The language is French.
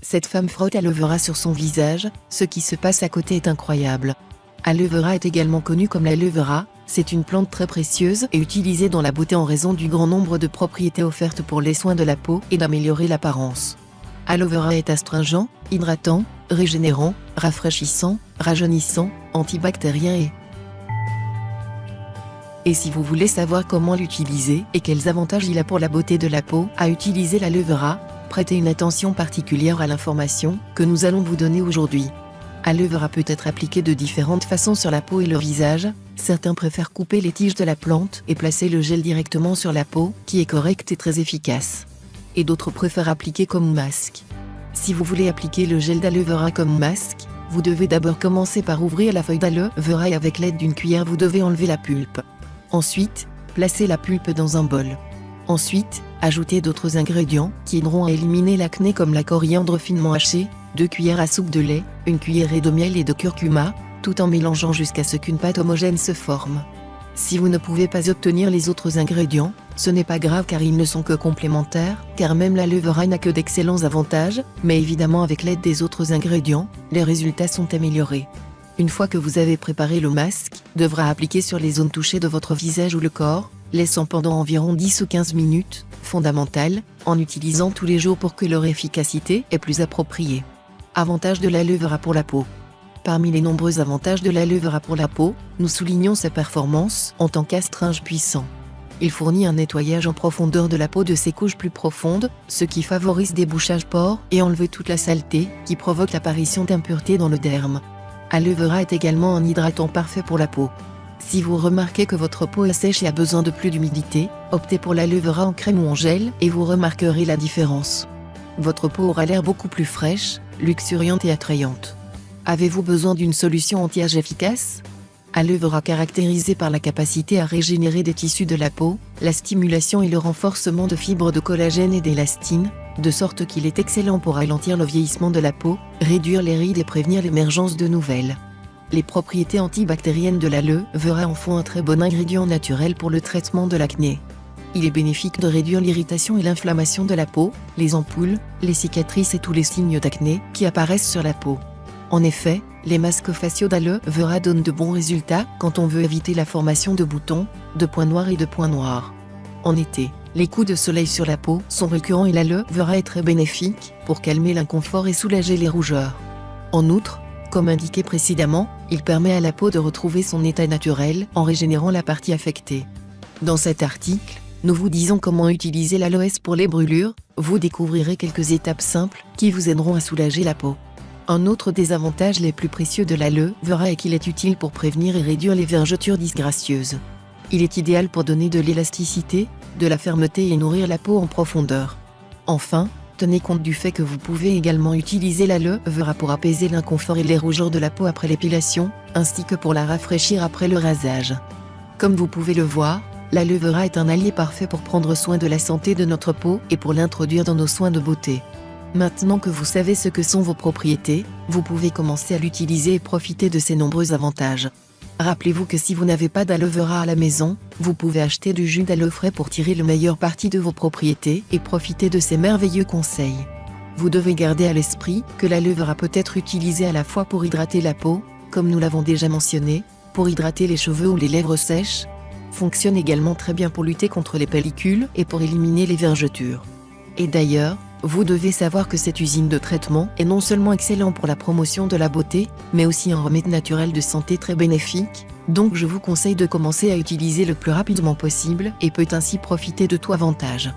Cette femme frotte aloe sur son visage, ce qui se passe à côté est incroyable. Aloe est également connue comme l'aloe vera, c'est une plante très précieuse et utilisée dans la beauté en raison du grand nombre de propriétés offertes pour les soins de la peau et d'améliorer l'apparence. Aloe est astringent, hydratant, régénérant, rafraîchissant, rajeunissant, antibactérien et... Et si vous voulez savoir comment l'utiliser et quels avantages il a pour la beauté de la peau à utiliser l'aloe vera, prêtez une attention particulière à l'information que nous allons vous donner aujourd'hui. Aloe vera peut être appliqué de différentes façons sur la peau et le visage, certains préfèrent couper les tiges de la plante et placer le gel directement sur la peau, qui est correct et très efficace. Et d'autres préfèrent appliquer comme masque. Si vous voulez appliquer le gel d'aloe vera comme masque, vous devez d'abord commencer par ouvrir la feuille d'aloe vera et avec l'aide d'une cuillère vous devez enlever la pulpe. Ensuite, placez la pulpe dans un bol. Ensuite, ajoutez d'autres ingrédients qui aideront à éliminer l'acné comme la coriandre finement hachée, 2 cuillères à soupe de lait, une cuillerée de miel et de curcuma, tout en mélangeant jusqu'à ce qu'une pâte homogène se forme. Si vous ne pouvez pas obtenir les autres ingrédients, ce n'est pas grave car ils ne sont que complémentaires, car même la levera n'a que d'excellents avantages, mais évidemment avec l'aide des autres ingrédients, les résultats sont améliorés. Une fois que vous avez préparé le masque, devra appliquer sur les zones touchées de votre visage ou le corps, laissant pendant environ 10 ou 15 minutes, fondamental, en utilisant tous les jours pour que leur efficacité est plus appropriée. Avantage de vera pour la peau. Parmi les nombreux avantages de vera pour la peau, nous soulignons sa performance en tant qu'astringe puissant. Il fournit un nettoyage en profondeur de la peau de ses couches plus profondes, ce qui favorise débouchage pores et enlever toute la saleté qui provoque l'apparition d'impuretés dans le derme. Aloe vera est également un hydratant parfait pour la peau. Si vous remarquez que votre peau est sèche et a besoin de plus d'humidité, optez pour l'aloe vera en crème ou en gel et vous remarquerez la différence. Votre peau aura l'air beaucoup plus fraîche, luxuriante et attrayante. Avez-vous besoin d'une solution anti-âge efficace Aloe vera caractérisée par la capacité à régénérer des tissus de la peau, la stimulation et le renforcement de fibres de collagène et d'élastine, de sorte qu'il est excellent pour ralentir le vieillissement de la peau, réduire les rides et prévenir l'émergence de nouvelles. Les propriétés antibactériennes de l'aloe vera en font un très bon ingrédient naturel pour le traitement de l'acné. Il est bénéfique de réduire l'irritation et l'inflammation de la peau, les ampoules, les cicatrices et tous les signes d'acné qui apparaissent sur la peau. En effet, les masques faciaux d'aloe donnent de bons résultats quand on veut éviter la formation de boutons, de points noirs et de points noirs. En été, les coups de soleil sur la peau sont récurrents et l'aloe vera est très bénéfique pour calmer l'inconfort et soulager les rougeurs. En outre, comme indiqué précédemment, il permet à la peau de retrouver son état naturel en régénérant la partie affectée. Dans cet article, nous vous disons comment utiliser l'aloès pour les brûlures, vous découvrirez quelques étapes simples qui vous aideront à soulager la peau. Un autre des avantages les plus précieux de l'aloe vera est qu'il est utile pour prévenir et réduire les vergetures disgracieuses. Il est idéal pour donner de l'élasticité, de la fermeté et nourrir la peau en profondeur. Enfin, tenez compte du fait que vous pouvez également utiliser l'aloe vera pour apaiser l'inconfort et les rougeurs de la peau après l'épilation, ainsi que pour la rafraîchir après le rasage. Comme vous pouvez le voir, l'aloe vera est un allié parfait pour prendre soin de la santé de notre peau et pour l'introduire dans nos soins de beauté. Maintenant que vous savez ce que sont vos propriétés, vous pouvez commencer à l'utiliser et profiter de ses nombreux avantages. Rappelez-vous que si vous n'avez pas d'aloe à la maison, vous pouvez acheter du jus d'aloe frais pour tirer le meilleur parti de vos propriétés et profiter de ces merveilleux conseils. Vous devez garder à l'esprit que l'aloe vera peut être utilisé à la fois pour hydrater la peau, comme nous l'avons déjà mentionné, pour hydrater les cheveux ou les lèvres sèches, fonctionne également très bien pour lutter contre les pellicules et pour éliminer les vergetures. Et d'ailleurs, vous devez savoir que cette usine de traitement est non seulement excellent pour la promotion de la beauté, mais aussi un remède naturel de santé très bénéfique, donc je vous conseille de commencer à utiliser le plus rapidement possible et peut ainsi profiter de tout avantage.